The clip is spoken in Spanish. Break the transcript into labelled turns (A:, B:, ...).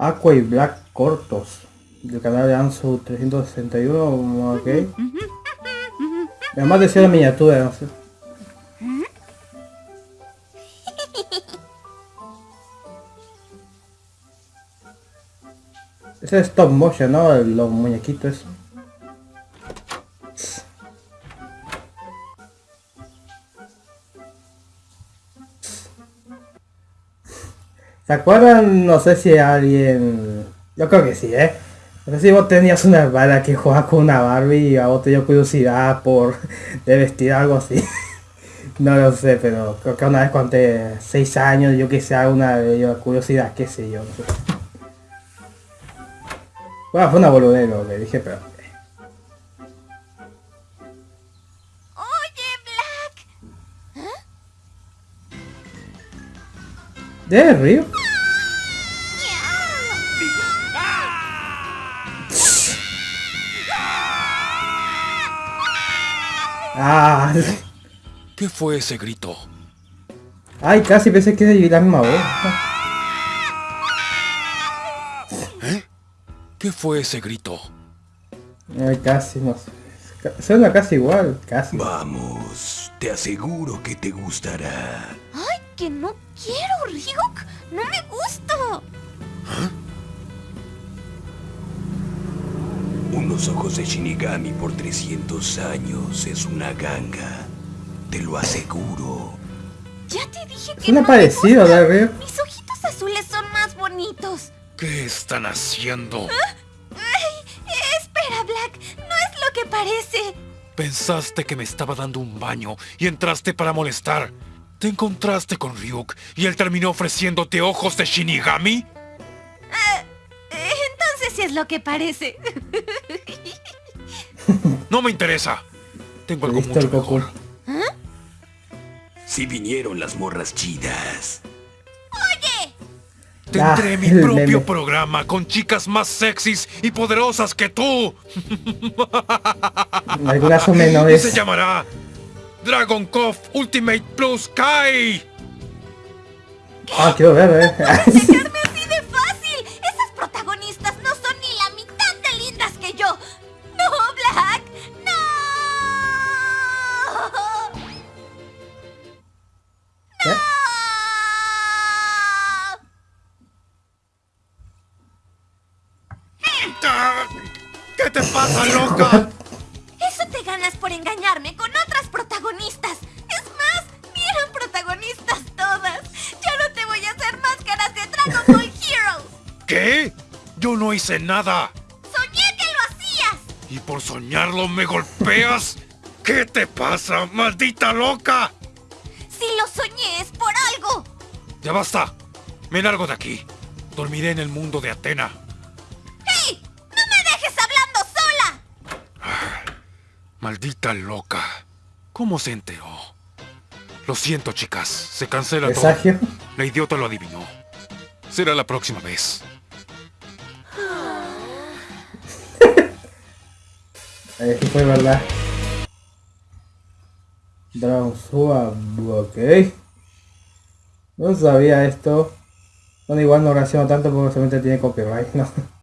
A: Aqua y Black cortos. Del canal de Ansu 361, ok. Además decía la miniatura, no sé. Ese es stop motion, ¿no? Los muñequitos. ¿Se acuerdan? No sé si alguien... Yo creo que sí, ¿eh? No sé si vos tenías una bala que jugaba con una Barbie y a vos te dio curiosidad por de vestir algo así. no lo sé, pero creo que una vez conté 6 años, yo que sé, una curiosidad, qué sé yo. No sé. Bueno, fue una boludez lo que dije, pero...
B: Oye, Black.
A: ¿De río? Ah,
C: ¿Qué fue ese grito?
A: ay, casi pensé que era la misma voz.
C: ¿Eh? ¿Qué fue ese grito?
A: Ay, casi, no Suena casi igual, casi.
D: Vamos, te aseguro que te gustará.
B: Ay, que no quiero, Ryuk. No me gusta.
D: Unos ojos de Shinigami por 300 años es una ganga. Te lo aseguro.
B: Ya te dije que
A: Suena
B: no
A: parecido,
B: me gusta.
A: ¿de río?
B: Mis ojitos azules son más bonitos.
C: ¿Qué están haciendo?
B: Ay, espera, Black. No es lo que parece.
C: Pensaste que me estaba dando un baño y entraste para molestar. Te encontraste con Ryuk y él terminó ofreciéndote ojos de Shinigami.
B: Eh, Entonces sí es lo que parece.
C: No me interesa. Tengo algo mucho mejor.
D: Si vinieron las morras chidas.
C: Tendré
A: Ah,
C: mi propio
A: meme.
C: programa con chicas más sexys y poderosas que tú.
A: Algunas son
C: Y
A: menores.
C: se llamará Dragon Cove Ultimate Plus Kai.
A: Ah, quiero ver, eh. ¿Qué
C: te pasa, loca?
B: Eso te ganas por engañarme con otras protagonistas. Es más, ni eran protagonistas todas. Ya no te voy a hacer máscaras de Dragon Ball Heroes.
C: ¿Qué? Yo no hice nada.
B: Soñé que lo hacías.
C: ¿Y por soñarlo me golpeas? ¿Qué te pasa, maldita loca?
B: Si lo soñé es por algo.
C: Ya basta. Me largo de aquí. Dormiré en el mundo de Atena. Maldita loca. ¿Cómo se enteró? Lo siento, chicas. Se cancela todo.
A: Presagio.
C: La idiota lo adivinó. Será la próxima vez.
A: Sí fue verdad. Dragon Sword, ok. No sabía esto. Bueno, igual no reacciono tanto porque solamente tiene copyright, ¿no?